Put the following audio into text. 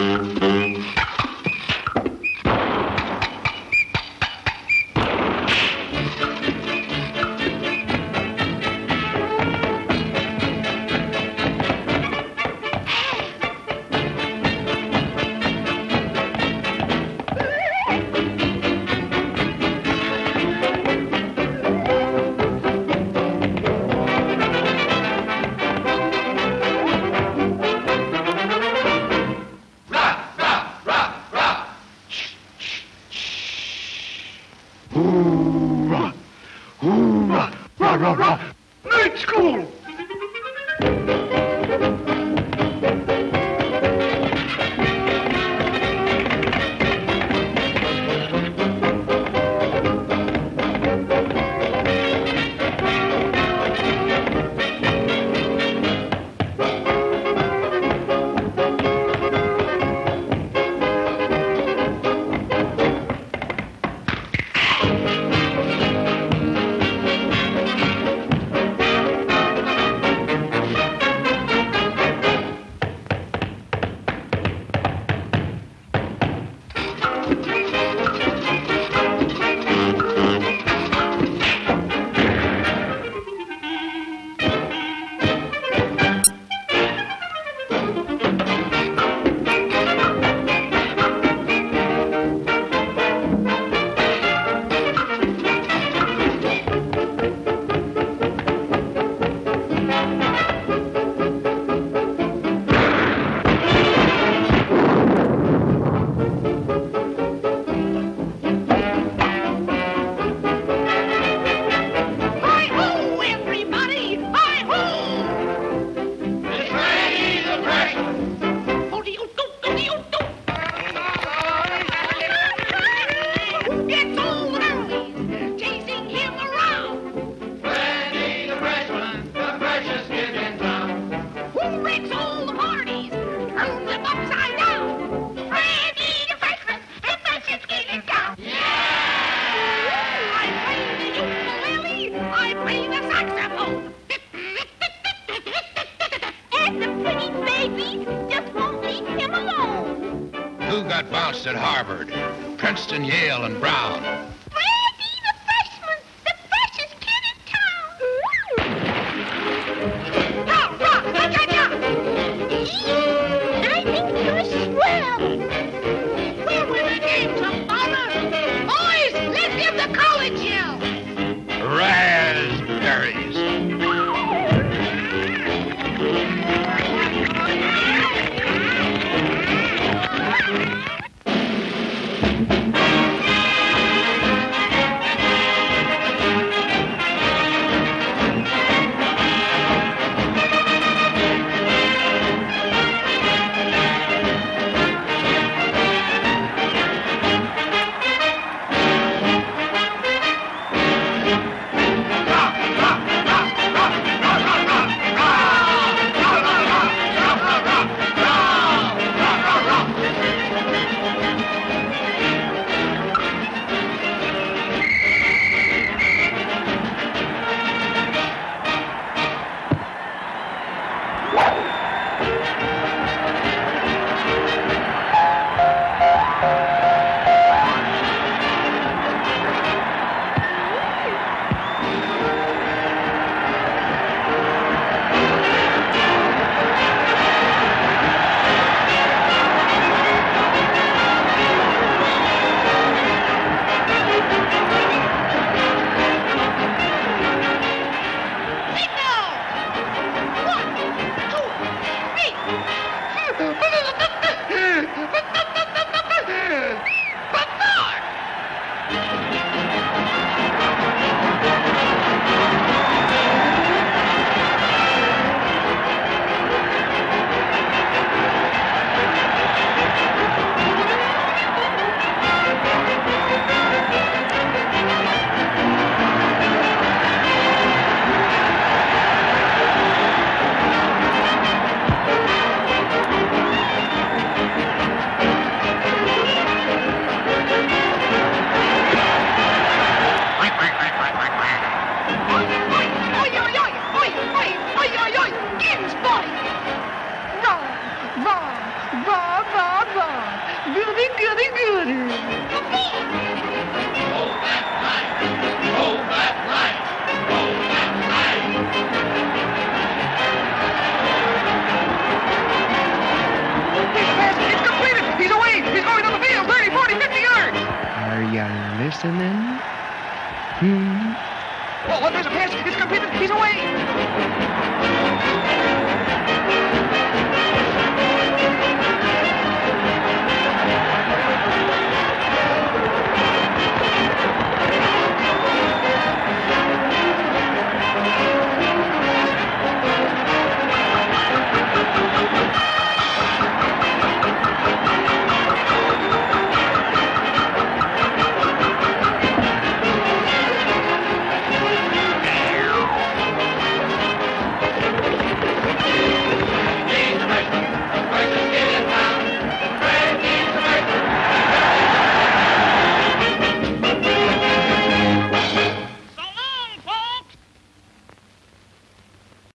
Mm-hmm. Graduates at Harvard, Princeton, Yale, and Brown. Brandy, the freshman, the freshest kid in town. Cha, cha. I think you're swell. Listening? Hmm? Oh, there's a pass. It's completed. He's away.